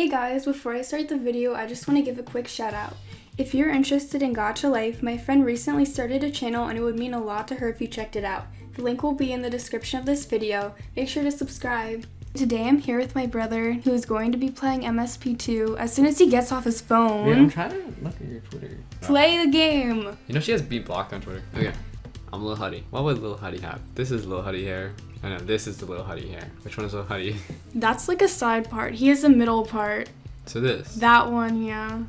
Hey guys, before I start the video, I just want to give a quick shout out. If you're interested in Gacha Life, my friend recently started a channel and it would mean a lot to her if you checked it out. The link will be in the description of this video. Make sure to subscribe. Today I'm here with my brother who is going to be playing MSP2 as soon as he gets off his phone. Wait, I'm trying to look at your Twitter. Play the game! You know she has B blocked on Twitter. Okay. I'm Lil Huddy. What would Lil Huddy have? This is Lil Huddy hair. I know, this is the Lil Huddy hair. Which one is Lil Huddy? That's like a side part. He has a middle part. so this. That one, yeah.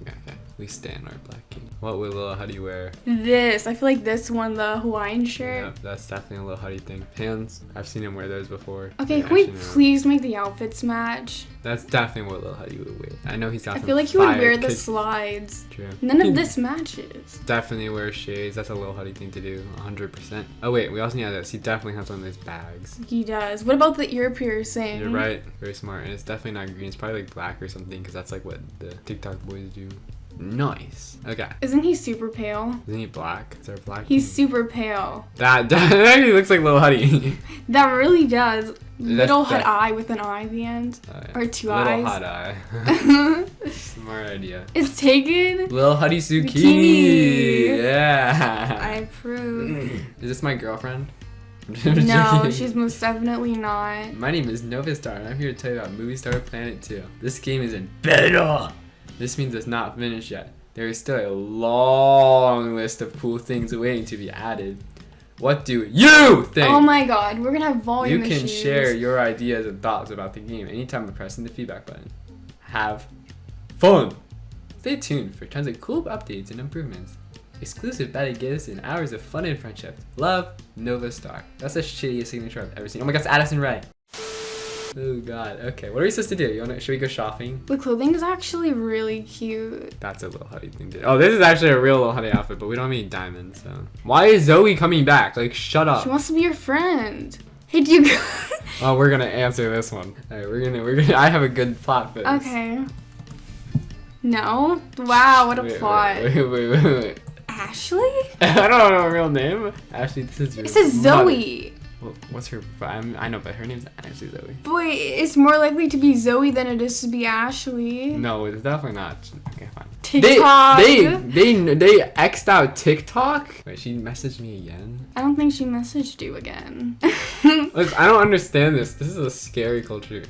Okay, okay. We stand our black king. What would Lil Huddy wear? This. I feel like this one, the Hawaiian shirt. Yeah, that's definitely a Lil Huddy thing. Pants. I've seen him wear those before. Okay, Yeah, can we please make the outfits match? That's definitely what Lil Huddy would wear. I know he's got I some feel like he would fire wear the slides. True. None of hmm. this matches. Definitely wear shades. That's a Lil Huddy thing to do. 100%. Oh, wait. We also need this. He definitely has one of those bags. He does. What about the ear piercing? You're right. Very smart. And it's definitely not green. It's probably like black or something because that's like what the TikTok boys do. Nice. Okay. Isn't he super pale? Isn't he black? Is there a black? He's king? super pale. that, that actually looks like Little Huddy. That really does. Little hot that- eye with an eye at the end. Oh, or two Little eyes. hot eye. Smart idea. it's taken. Lil Huddy Zucchini. Zucchini. Yeah. I approve. Is this my girlfriend? no, she's most definitely not. My name is Nova Star, and I'm here to tell you about Movie Star Planet 2. This game is in beta! This means it's not finished yet. There is still a long list of cool things waiting to be added. What do you think? Oh my god, we're gonna have volume you can issues. share your ideas and thoughts about the game anytime by pressing the feedback button. Have fun! Stay tuned for tons of cool updates and improvements. Exclusive beta gifts and hours of fun and friendship. Love, Nova Star. That's the shittiest signature I've ever seen. Oh my god, it's Addison Rae. Oh god. Okay, what are we supposed to do? You wanna should we go shopping? The clothing is actually really cute. That's a little honey thing to do. Oh, this is actually a real little honey outfit, but we don't have any diamonds, so. Why is Zoe coming back? Like, shut up. She wants to be your friend. Hey, do you? Oh, we're gonna answer this one. Alright, we're gonna we're gonna I have a good plot for this. okay. No. Wow, what a Wait, plot. Wait, wait, wait, wait, wait. Ashley? I don't know her real name. Ashley, this is your says mother. Zoe. Well, what's her? I'm, I know, but her name's actually Zoe. Boy, it's more likely to be Zoe than it is to be Ashley. No, it's definitely not. Okay, fine. TikTok. They they they they xed out TikTok. Wait, she messaged me again. I don't think she messaged you again. Look, I don't understand this. This is a scary culture.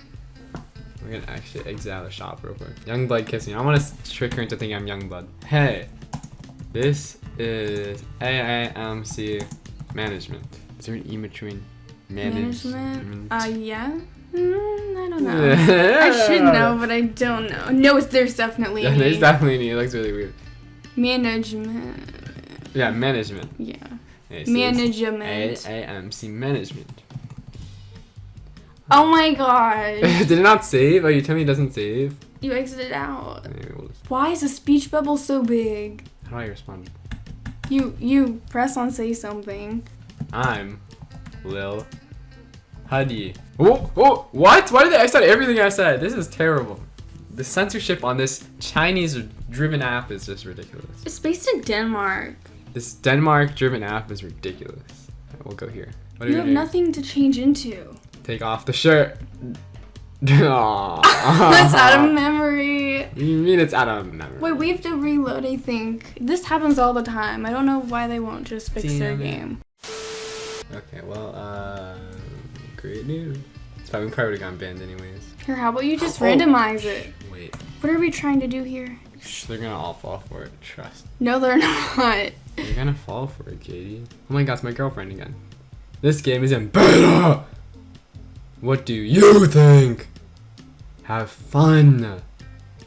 We're gonna actually exit out of the shop real quick. Youngblood kissing. I want to trick her into thinking I'm Youngblood. Hey, this is AAMC management. Is there an E between Management? management? Uh, yeah. Mm, I don't know. I should know, but I don't know. No, there's definitely Yeah, an there's definitely an E. It looks really weird. Management. Yeah, management. Yeah. Okay, so Management. AAMC management. Oh my god. Did it not save? Oh, you tell me it doesn't save? you exited out. We'll just- Why is the speech bubble so big? How do I respond? You you press on say something. I'm Lil Huddy. Oh, oh, what? Why did they X out everything I said? This is terrible. The censorship on this Chinese-driven app is just ridiculous. It's based in Denmark. This Denmark-driven app is ridiculous. We'll go here. What You have nothing to change into. Take off the shirt. That's out of memory. You mean it's out of memory? Wait, we have to reload, I think. This happens all the time. I don't know why they won't just fix their Damn game. Okay, well, uh, great news. It's fine. We probably would have gotten banned anyways. Here, how about you just Oh. randomize it? Wait, What are we trying to do here? Shh, they're gonna all fall for it. Trust. No, they're not. They're gonna fall for it, Katie. Oh my god, it's my girlfriend again. This game is in beta! What do you think? Have fun!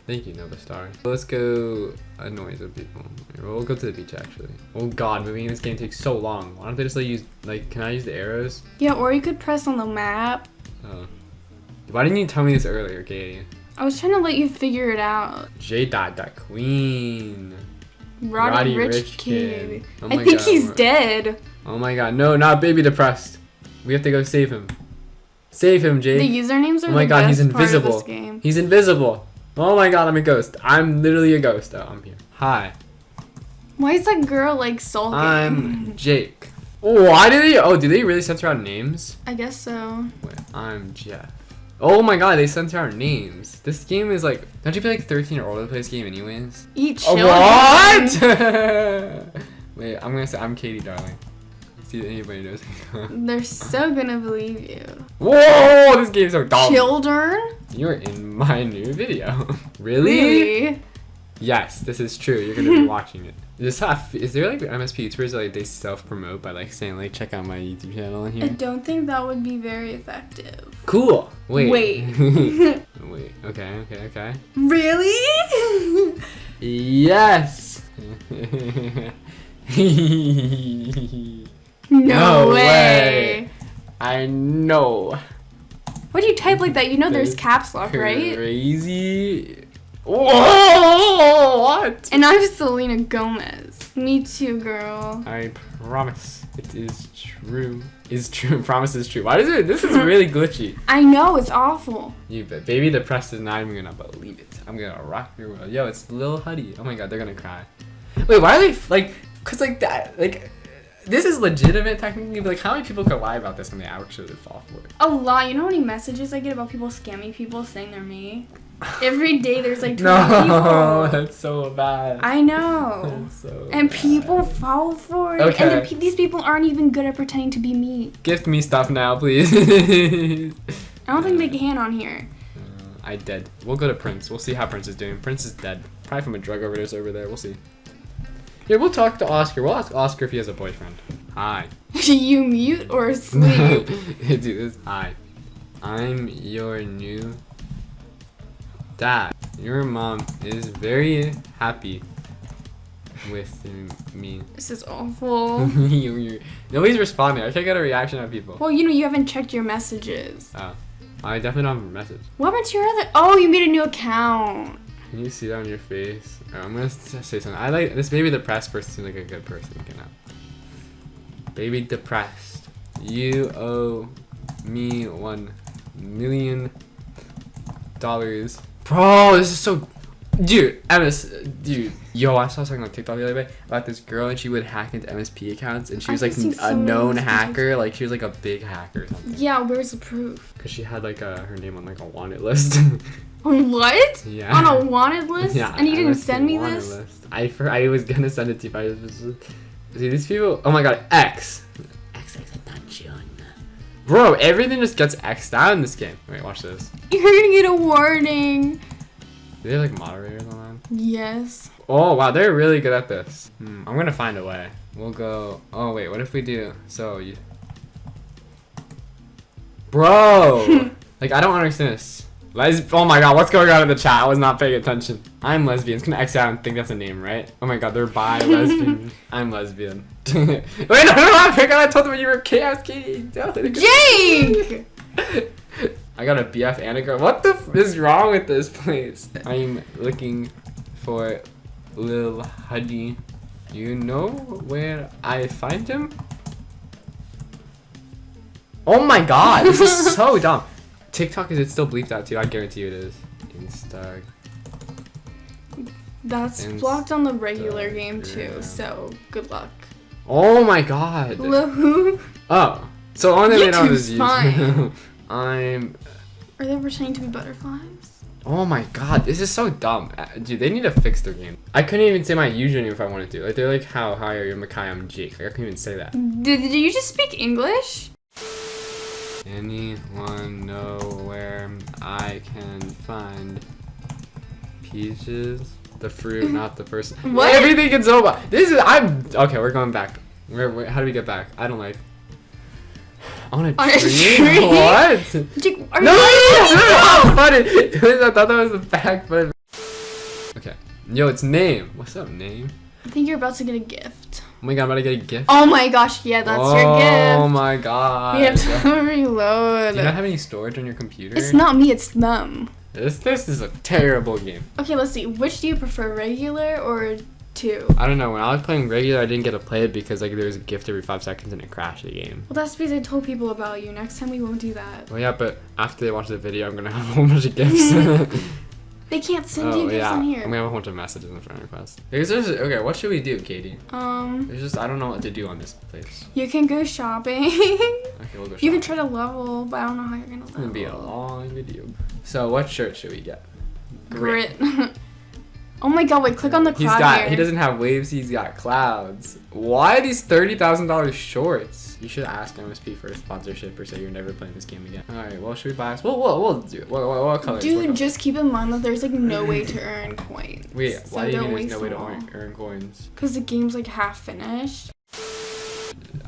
Thank you, Nova Star. Let's go annoy some people. We'll go to the beach actually. Oh god, moving in this game takes so long. Why don't they just let you use, like, can I use the arrows? Yeah, or you could press on the map. Oh. Why didn't you tell me this earlier, Katie? I was trying to let you figure it out. J dot dot queen. Roddy, Roddy Rich, Rich Kid. Kid. Oh I think God, he's we're- dead. Oh my god, no, not baby depressed. We have to go save him. Save him, Jake. The usernames are Oh my the god, best he's part of invisible. this game. He's invisible. Oh my god, I'm a ghost. I'm literally a ghost. Oh, I'm here. Hi, Why is that girl like sulking? I'm Jake. Oh, why did they? Oh, did they really censor out names? I guess so. Wait, I'm Jeff. Oh my god, they censor our names. This game is like, don't you be like 13 or older to play this game anyways? Eat Oh, children. what? Wait, I'm gonna say I'm Katie, darling. If anybody knows. They're so gonna believe you. Whoa, this game's so dumb. Children? You're in my new video. really? Really? Yes, this is true. You're gonna be watching it. Is this have, is there like MSP YouTubers that like they self promote by like saying like check out my YouTube channel in here? I don't think that would be very effective. Cool. Wait. Wait. Wait. Okay. Okay. Okay. really? Yes. No, No way. way. I know. What do you type like that? You know there's caps lock, right? Crazy. Whoa! What? And I'm Selena Gomez. Me too, girl. I promise it is true. Is true. Promise is true. Why is it? This is really glitchy. I know, it's awful. You bet. Baby depressed is not even gonna believe it. I'm gonna rock your world. Yo, it's Lil Huddy. Oh my god, they're gonna cry. Wait, why are they like? Cause like that, like, this is legitimate technically. But like, how many people could lie about this and they actually fall for it? A lot. You know how many messages I get about people scamming people saying they're me? Every day there's like 20 No, people. that's so bad. I know. So And bad. people fall for it. And Okay. pe- these people aren't even good at pretending to be me. gift me stuff now, please. I don't think they can on here. Uh, I dead. We'll go to Prince. We'll see how Prince is doing. Prince is dead. Probably from a drug overdose over there. We'll see. Yeah, we'll talk to Oscar. We'll ask Oscar if he has a boyfriend. Hi. Do you mute or sleep? Dude, hi. I'm your new dad. Your mom is very happy with me. this is awful. Nobody's responding. I can't get a reaction out of people. Well, you know, you haven't checked your messages. Oh, I definitely don't have a message. What happened to your other? Oh, you made a new account. Can you see that on your face? Oh, I'm gonna say something. I like this. Baby depressed person seems like a good person. You know. Baby depressed. You owe me one million dollars. Bro, this is so. Dude, MS, dude, yo, I saw something on TikTok the other day about this girl and she would hack into MSP accounts and she was like a known hacker, like she was like a big hacker or something. Yeah, where's the proof? Cause she had like a, her name on like a wanted list. on What? yeah. On a wanted list? Yeah, and you didn't send me this? List. I for, I was gonna send it to you. But I was, see these people. Oh my god, X. X X Bro, everything just gets X'd out in this game. Wait, watch this. You're gonna get a warning. Do they have like moderators on that? Yes. Oh wow, they're really good at this. Hmm, I'm gonna find a way. We'll go. Oh wait, what if we do? So you. Bro, like I don't understand this. Les- oh my god, what's going on in the chat? I was not paying attention. I'm lesbian. It's gonna X out and think that's a name, right? Oh my god, they're bi lesbian. I'm lesbian. Wait, no, no, no, I forgot I told them you were chaos kitty. Jake! I got a BF and a girl. What the f- is wrong with this place? I'm looking for Lil Huddy. Do you know where I find him? Oh my god, this is so dumb. TikTok is it still bleeped out too? I guarantee you it is. Insta. That's Insta- blocked on the regular game too, so good luck. Oh my god. Woohoo! Oh, so only they know YouTube's is fine. I'm. Are they pretending to be butterflies? Oh my god, this is so dumb. Uh, Dude, they need to fix their game. I couldn't even say my username if I wanted to. Like they're like, how hi are you, Makai? I'm Jake. Like I couldn't even say that. Did, did you just speak English? Anyone know where I can find peaches? The fruit, not the person. What? Everything in Zoba. This is I'm okay. We're going back. Where, where? How do we get back? I don't like. On a On a tree? tree? What? No, you no, no, no, funny. I thought that was the back, but okay. Yo, it's name. What's up, name? I think you're about to get a gift. Oh my god, I'm about to get a gift. Oh my gosh, yeah, that's oh your gift. Oh my god. You have to reload. Do you not have any storage on your computer? It's not me, it's them. This this is a terrible game. Okay, let's see. Which do you prefer, regular or two? I don't know. When I was playing regular, I didn't get to play it because like there was a gift every five seconds and it crashed the game. Well, that's because I told people about you. Next time we won't do that. Well, yeah, but after they watch the video, I'm gonna have a whole bunch of gifts. They can't send oh you gifts yeah, on and we here. have a bunch of messages in friend request. Because there's okay, what should we do, Katie? Um, There's just I don't know what to do on this place. you can go shopping. Okay, we'll go. you can try to level, but I don't know how you're gonna level. It's gonna be a long video. So what shirt should we get? Grit. Oh my god! Wait, click on the He's cloud got. here. He doesn't have waves. He's got clouds. Why these thirty thousand dollars shorts? You should ask MSP for a sponsorship or say you're never playing this game again. All right. Well, should we buy? Well, we'll, we'll do it. What, what, what colors? What Dude, colors? just keep in mind that there's like no way to earn coins. Wait. So why do you mean there's no way to earn, earn coins? Cause the game's like half finished.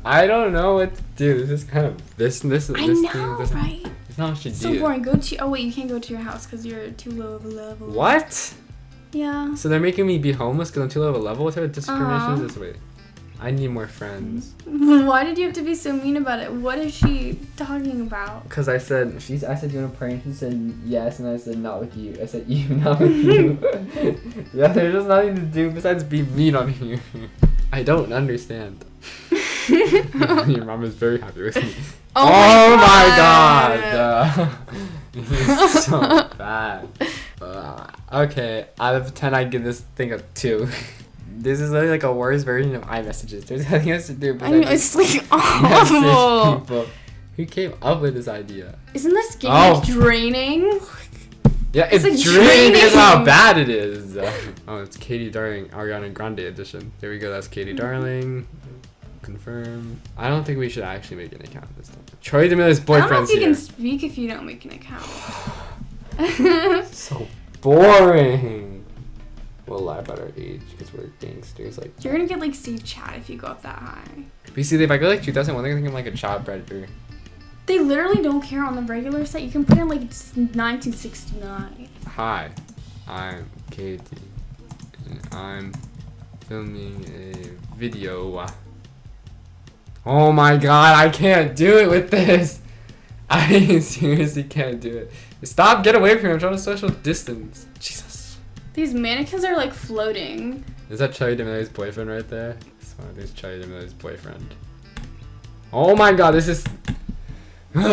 I don't know what to do. This is kind of this this I this know, thing doesn't. right? It's not what you So do. boring. Go to. Oh wait, you can't go to your house because you're too low of a level. What? Yeah. So they're making me be homeless because I'm too low of a level? What type of discrimination is this? Wait. I need more friends. Why did you have to be so mean about it? What is she talking about? Cause I said she's. I said you want to pray, and she said yes, and I said not with you. I said you, not with you. yeah, there's just nothing to do besides be mean on you. I don't understand. Your mom is very happy with me. Oh, Oh, my my God. god! He's so bad. Uh, okay, out of ten, I give this thing a two. This is literally like a worse version of iMessages. There's nothing else to do. I know it's like awful. people. Who came up with this idea? Isn't this game Oh. like draining? Yeah, It's it's, like draining because how bad it is. oh, it's Katie Darling, Ariana Grande edition. There we go. That's Katie mm-hmm. Darling. Confirm. I don't think we should actually make an account this time. Troy D'Amelio's I don't know boyfriend's if you here. can speak if you don't make an account. So boring. We'll lie about our age because we're gangsters. Like, You're gonna get like safe chat if you go up that high. but you see, if I go like 2001, they're gonna think I'm like a child predator. They literally don't care on the regular site. You can put in like 1969. Hi, I'm Katie, and I'm filming a video. Oh my god, I can't do it with this! I seriously can't do it. Stop, get away from me, I'm trying to social distance. Jesus. These mannequins are like floating. Is that Charli D'Amelio's boyfriend right there? This one, there's Charli D'Amelio's boyfriend. Oh my god, this is... I'm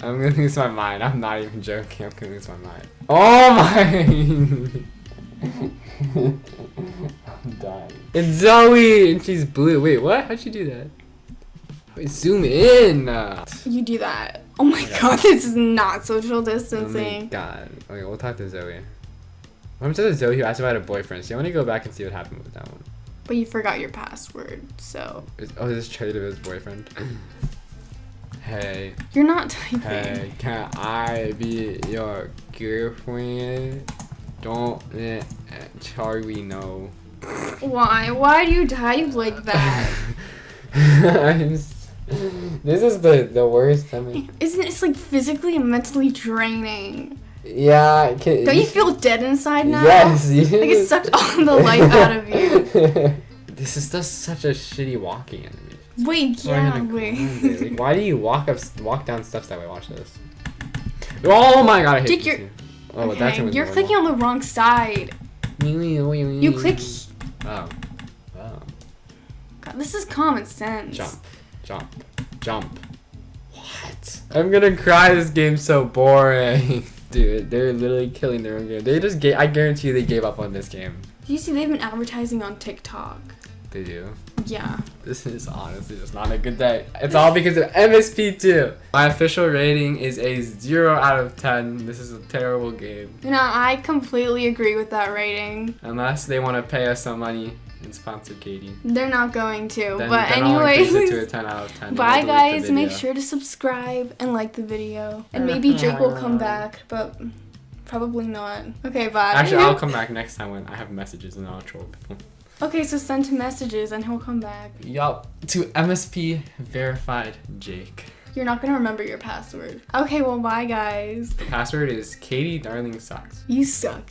gonna lose my mind. I'm not even joking. I'm gonna lose my mind. Oh my! I'm dying. It's Zoe, and she's blue. Wait, what? How'd she do that? Wait, zoom in. You do that. Oh my Okay. god, this is not social distancing. Oh my god. Okay, we'll talk to Zoe. Happened to Zoe who asked if I had a boyfriend? See, I want to go back and see what happened with that one. But you forgot your password, so Is, oh, this is Charli D'Amelio's boyfriend. hey, you're not typing. hey, can I be your girlfriend? Don't let Charli know. Why? Why do you type like that? I'm this is the the worst. I mean, Isn't it like physically and mentally draining? yeah. Can, Don't you feel dead inside now? Yes. Like it sucked all the life out of you. this is just such a shitty walking animation. Wait, Sorry, yeah, wait. Like, why do you walk up, walk down steps that way? Watch this. Oh my god, I hate Dick, you're- Oh, but that's you're clicking on the wrong side. You You click. Oh. Oh. God, this is common sense. Jump. Jump. Jump. What? I'm gonna cry. This game's so boring. Dude, they're literally killing their own game. They just gave. I guarantee you they gave up on this game. Do you see they've been advertising on TikTok? They do. Yeah. This is honestly just not a good day. It's all because of MSP2. My official rating is a 0 out of 10. This is a terrible game. You know, I completely agree with that rating. Unless they want to pay us some money and sponsor Katie. They're not going to. Then, but then I'll to a anyways, 10 out of 10. bye I'll delete the guys. Make sure to subscribe and like the video. And maybe Jake will come back, but probably not. Okay, bye. Actually, I'll come back next time when I have messages and I'll troll people. Okay, so send him messages and he'll come back. Yup. To MSP verified Jake. You're not gonna remember your password. Okay, well, bye guys. The password is Katie Darling Sucks. You suck.